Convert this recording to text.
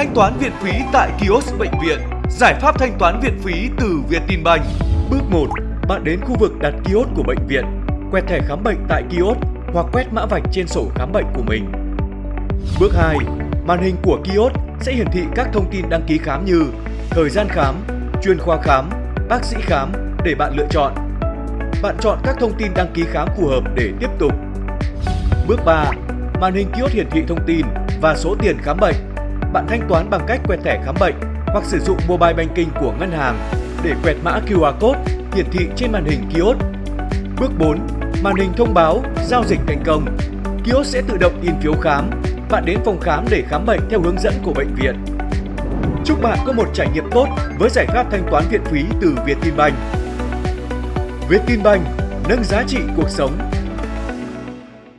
Thanh toán viện phí tại kiosk bệnh viện. Giải pháp thanh toán viện phí từ Vietinbank. Bước 1. Bạn đến khu vực đặt kiosk của bệnh viện, quẹt thẻ khám bệnh tại kiosk hoặc quét mã vạch trên sổ khám bệnh của mình. Bước 2. Màn hình của kiosk sẽ hiển thị các thông tin đăng ký khám như thời gian khám, chuyên khoa khám, bác sĩ khám để bạn lựa chọn. Bạn chọn các thông tin đăng ký khám phù hợp để tiếp tục. Bước 3. Màn hình kiosk hiển thị thông tin và số tiền khám bệnh. Bạn thanh toán bằng cách quẹt thẻ khám bệnh hoặc sử dụng mobile banking của ngân hàng để quẹt mã QR code hiển thị trên màn hình kiosk. Bước 4. Màn hình thông báo giao dịch thành công. Kiosk sẽ tự động in phiếu khám. Bạn đến phòng khám để khám bệnh theo hướng dẫn của bệnh viện. Chúc bạn có một trải nghiệm tốt với giải pháp thanh toán viện phí từ Vietinbank. Vietinbank nâng giá trị cuộc sống